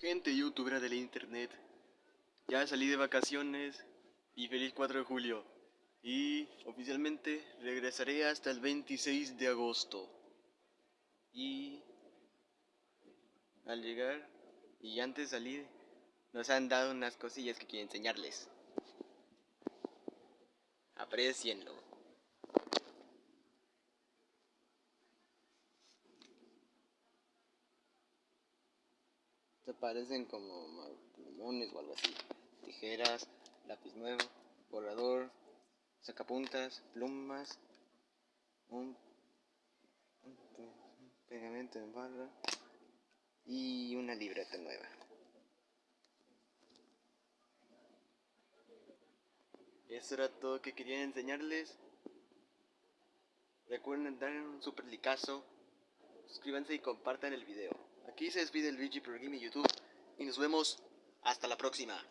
Gente youtubera del internet, ya salí de vacaciones y feliz 4 de julio. Y oficialmente regresaré hasta el 26 de agosto. Y al llegar y antes de salir, nos han dado unas cosillas que quiero enseñarles. Aprecienlo. Se parecen como plumones o algo así. Tijeras, lápiz nuevo, borrador, sacapuntas, plumas, un, pegamento en barra y una libreta nueva. Eso era todo que quería enseñarles. Recuerden dar un super licazo, suscríbanse y compartan el video. Aquí se despide el Gaming YouTube y nos vemos hasta la próxima.